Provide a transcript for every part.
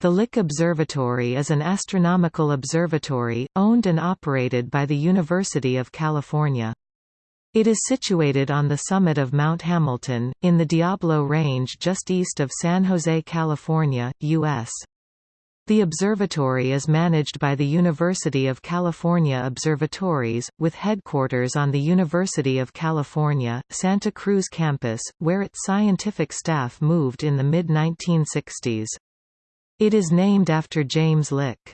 The Lick Observatory is an astronomical observatory, owned and operated by the University of California. It is situated on the summit of Mount Hamilton, in the Diablo Range just east of San Jose, California, U.S. The observatory is managed by the University of California Observatories, with headquarters on the University of California, Santa Cruz campus, where its scientific staff moved in the mid-1960s. It is named after James Lick.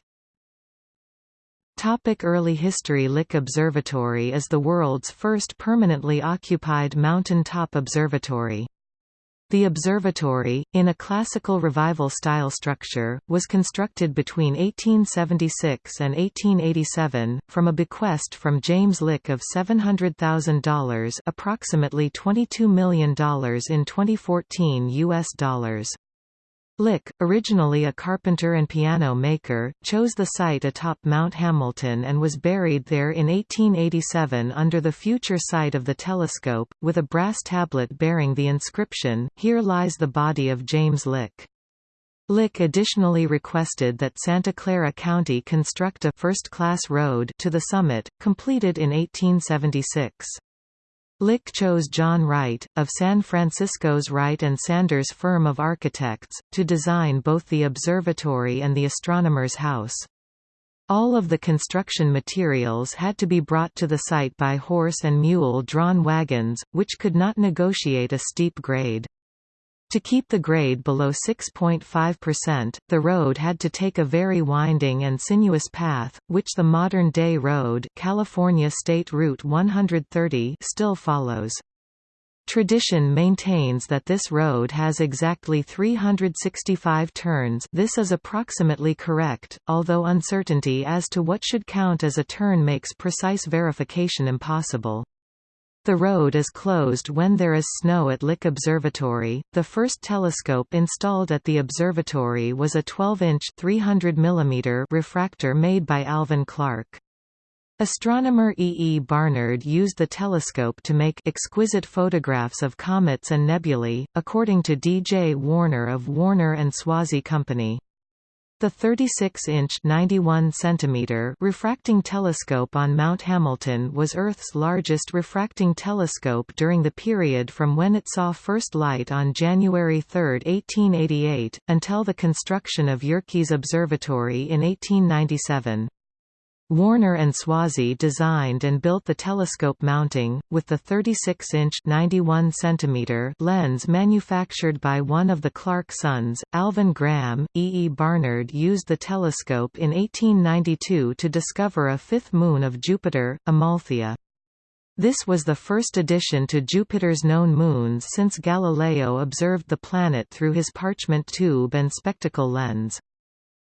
Topic early history Lick Observatory is the world's first permanently occupied mountain-top observatory. The observatory, in a classical revival-style structure, was constructed between 1876 and 1887, from a bequest from James Lick of $700,000 approximately $22 million in 2014 U.S. dollars. Lick, originally a carpenter and piano maker, chose the site atop Mount Hamilton and was buried there in 1887 under the future site of the telescope, with a brass tablet bearing the inscription, Here lies the body of James Lick. Lick additionally requested that Santa Clara County construct a first-class road to the summit, completed in 1876. Lick chose John Wright, of San Francisco's Wright and Sanders firm of architects, to design both the observatory and the astronomer's house. All of the construction materials had to be brought to the site by horse and mule-drawn wagons, which could not negotiate a steep grade. To keep the grade below 6.5%, the road had to take a very winding and sinuous path, which the modern-day road California State Route 130 still follows. Tradition maintains that this road has exactly 365 turns this is approximately correct, although uncertainty as to what should count as a turn makes precise verification impossible. The road is closed when there is snow at Lick Observatory. The first telescope installed at the observatory was a 12-inch (300 mm) refractor made by Alvan Clark. Astronomer E. E. Barnard used the telescope to make exquisite photographs of comets and nebulae, according to D. J. Warner of Warner and Swasey Company. The 36-inch (91 cm) refracting telescope on Mount Hamilton was Earth's largest refracting telescope during the period from when it saw first light on January 3, 1888, until the construction of Yerkes Observatory in 1897. Warner and Swasey designed and built the telescope mounting, with the 36-inch (91 cm) lens manufactured by one of the Clark sons, Alvan Graham. E. E. Barnard used the telescope in 1892 to discover a fifth moon of Jupiter, Amalthea. This was the first addition to Jupiter's known moons since Galileo observed the planet through his parchment tube and spectacle lens.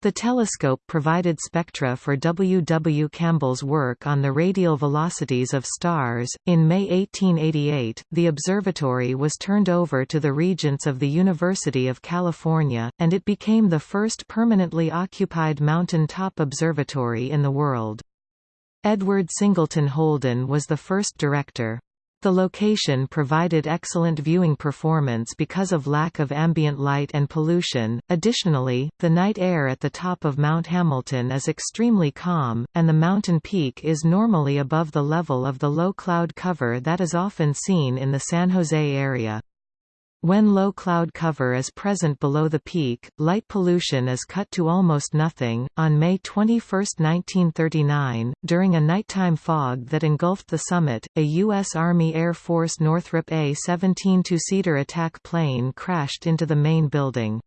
The telescope provided spectra for W. W. Campbell's work on the radial velocities of stars. In May 1888, the observatory was turned over to the Regents of the University of California, and it became the first permanently occupied mountain top observatory in the world. Edward Singleton Holden was the first director. The location provided excellent viewing performance because of lack of ambient light and pollution. Additionally, the night air at the top of Mount Hamilton is extremely calm, and the mountain peak is normally above the level of the low cloud cover that is often seen in the San Jose area. When low cloud cover is present below the peak, light pollution is cut to almost nothing. On May 21, 1939, during a nighttime fog that engulfed the summit, a U.S. Army Air Force Northrop A-17 two-seater attack plane crashed into the main building.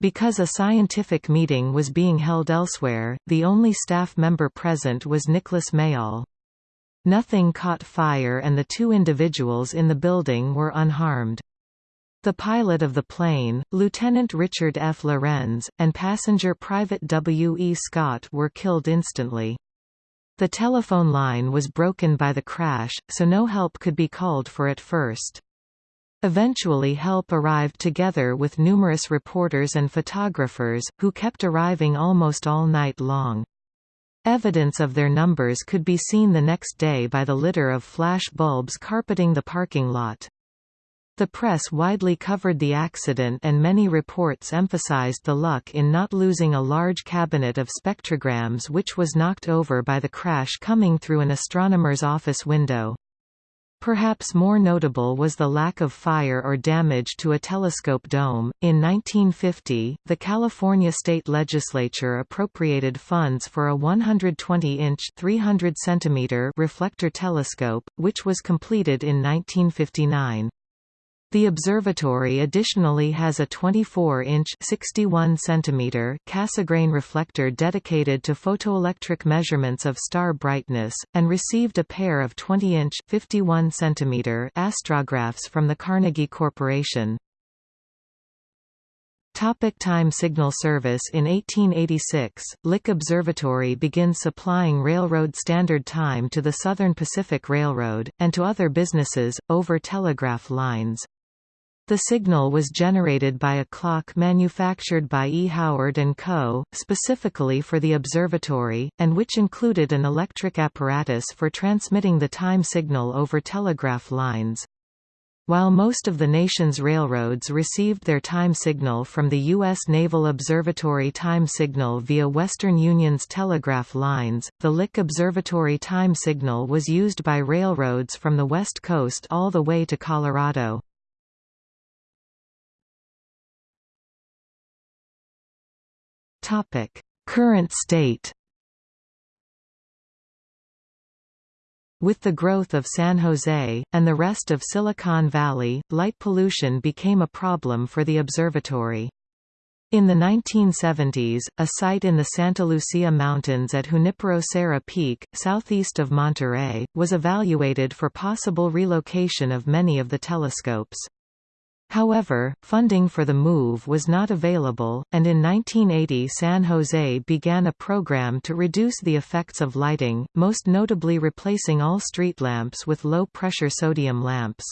Because a scientific meeting was being held elsewhere, the only staff member present was Nicholas Mayall. Nothing caught fire and the two individuals in the building were unharmed. The pilot of the plane, Lieutenant Richard F. Lorenz, and passenger Private W. E. Scott were killed instantly. The telephone line was broken by the crash, so no help could be called for at first. Eventually help arrived together with numerous reporters and photographers, who kept arriving almost all night long. Evidence of their numbers could be seen the next day by the litter of flash bulbs carpeting the parking lot. The press widely covered the accident and many reports emphasized the luck in not losing a large cabinet of spectrograms which was knocked over by the crash coming through an astronomer's office window. Perhaps more notable was the lack of fire or damage to a telescope dome. In 1950, the California state legislature appropriated funds for a 120-inch (300 centimeter) reflector telescope, which was completed in 1959. The observatory additionally has a 24-inch (61 cm) Cassegrain reflector dedicated to photoelectric measurements of star brightness, and received a pair of 20-inch (51 cm) astrographs from the Carnegie Corporation. Topic time signal service In 1886, Lick Observatory begins supplying railroad standard time to the Southern Pacific Railroad, and to other businesses, over telegraph lines. The signal was generated by a clock manufactured by E. Howard & Co., specifically for the observatory, and which included an electric apparatus for transmitting the time signal over telegraph lines. While most of the nation's railroads received their time signal from the U.S. Naval Observatory time signal via Western Union's telegraph lines, the Lick Observatory time signal was used by railroads from the West Coast all the way to Colorado. Topic: Current state. With the growth of San Jose, and the rest of Silicon Valley, light pollution became a problem for the observatory. In the 1970s, a site in the Santa Lucia Mountains at Junipero Serra Peak, southeast of Monterey, was evaluated for possible relocation of many of the telescopes. However, funding for the move was not available, and in 1980 San Jose began a program to reduce the effects of lighting, most notably replacing all street lamps with low-pressure sodium lamps.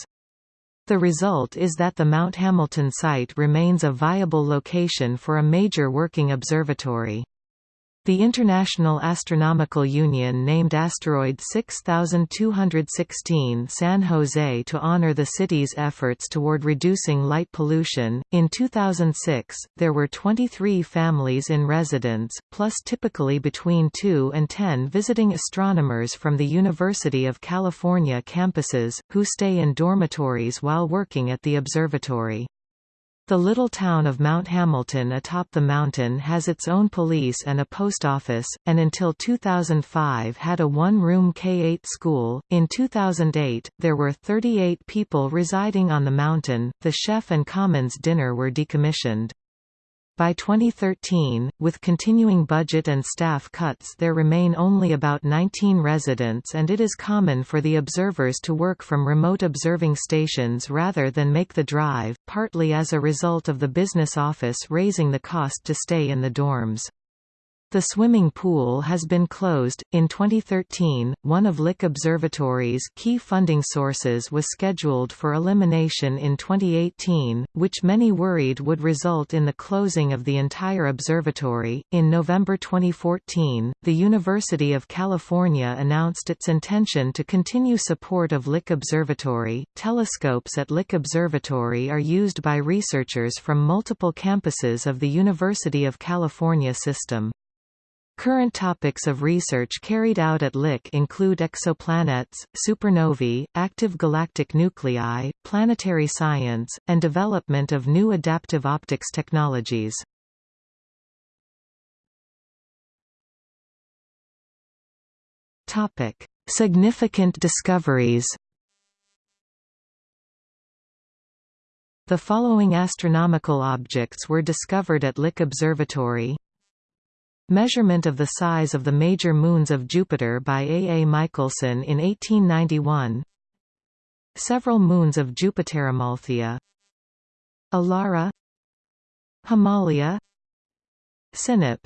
The result is that the Mount Hamilton site remains a viable location for a major working observatory. The International Astronomical Union named asteroid 6216 San Jose to honor the city's efforts toward reducing light pollution. In 2006, there were 23 families in residence, plus typically between 2 and 10 visiting astronomers from the University of California campuses, who stay in dormitories while working at the observatory. The little town of Mount Hamilton atop the mountain has its own police and a post office, and until 2005 had a one-room K-8 school. In 2008, there were 38 people residing on the mountain. The chef and commons dinner were decommissioned. By 2013, with continuing budget and staff cuts there remain only about 19 residents and it is common for the observers to work from remote observing stations rather than make the drive, partly as a result of the business office raising the cost to stay in the dorms. The swimming pool has been closed. In 2013, one of Lick Observatory's key funding sources was scheduled for elimination in 2018, which many worried would result in the closing of the entire observatory. In November 2014, the University of California announced its intention to continue support of Lick Observatory. Telescopes at Lick Observatory are used by researchers from multiple campuses of the University of California system. Current topics of research carried out at Lick include exoplanets, supernovae, active galactic nuclei, planetary science, and development of new adaptive optics technologies. Topic: Significant discoveries. The following astronomical objects were discovered at Lick Observatory Measurement of the size of the major moons of Jupiter by A. A. Michelson in 1891 Several moons of Jupiteramalthea Elara. Himalia. Sinope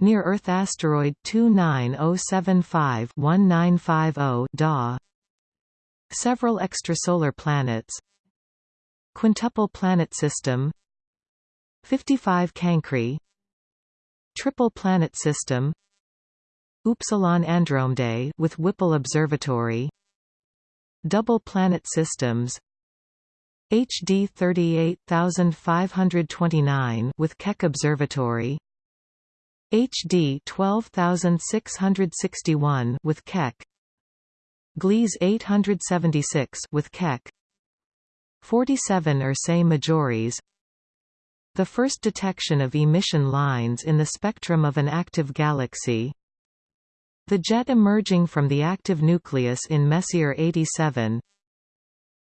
Near-Earth asteroid 29075-1950 DA. Several extrasolar planets. Quintuple planet system. 55 Cancri Triple planet system Upsilon Andromedae with Whipple Observatory Double planet systems HD 38529 with Keck Observatory HD 12661 with Keck Gliese 876 with Keck 47 Ursae Majoris The first detection of emission lines in the spectrum of an active galaxy. The jet emerging from the active nucleus in Messier 87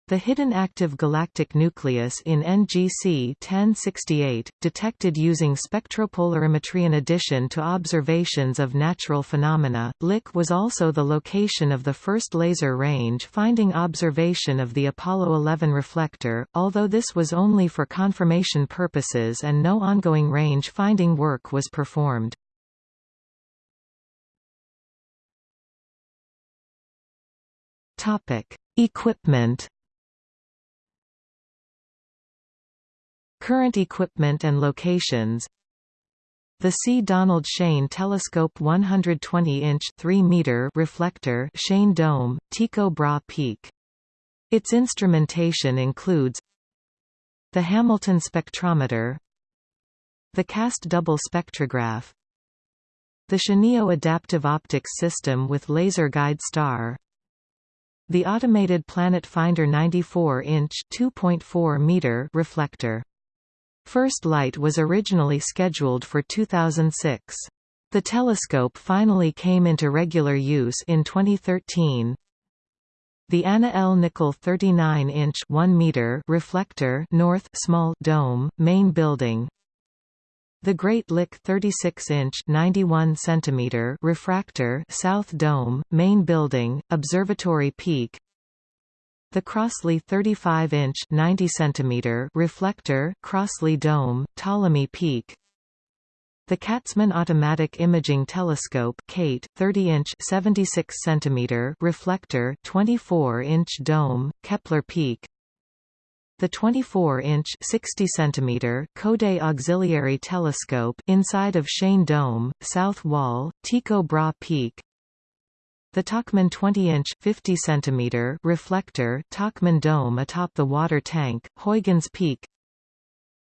the hidden active galactic nucleus in NGC 1068, detected using spectropolarimetry. In addition to observations of natural phenomena, Lick was also the location of the first laser range finding observation of the Apollo 11 reflector, although this was only for confirmation purposes and no ongoing range finding work was performed. Equipment Current equipment and locations the C. Donald Shane Telescope 120-inch 3-meter reflector Shane Dome, Tycho Brahe Peak. Its instrumentation includes the Hamilton spectrometer the Kast double spectrograph the ShaneAO adaptive optics system with laser guide star the automated Planet Finder 94-inch 2.4 meter reflector First light was originally scheduled for 2006. The telescope finally came into regular use in 2013. The Anna L. Nickel 39-inch 1 meter reflector North Small Dome, main building. The Great Lick 36-inch 91 centimeter refractor South Dome, main building, observatory peak. The Crossley 35-inch (90 cm) reflector, Crossley Dome, Ptolemy Peak. The Katzman Automatic Imaging Telescope (KAIT) 30-inch (76 cm) reflector, 24-inch dome, Kepler Peak. The 24-inch (60 cm) Coudé Auxiliary Telescope inside of Shane Dome, South Wall, Tycho Brahe Peak. The Tauchmann 20-inch (50 cm) reflector Tauchmann dome atop the water tank, Huygens Peak.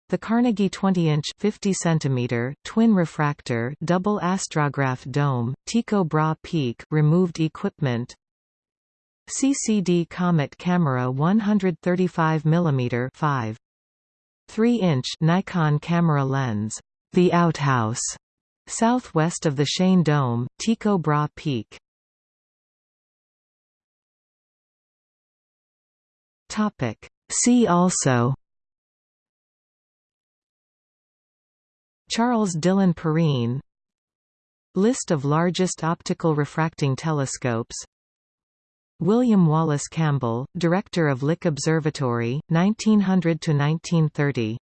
The Carnegie 20-inch (50 cm) twin refractor double astrograph dome, Tycho Brahe Peak removed equipment. CCD Comet camera 135 mm 5 3-inch Nikon camera lens, the outhouse, southwest of the Shane Dome, Tycho Brahe Peak. Topic. See also Charles Dillon Perrine List of largest optical refracting telescopes William Wallace Campbell, Director of Lick Observatory, 1900–1930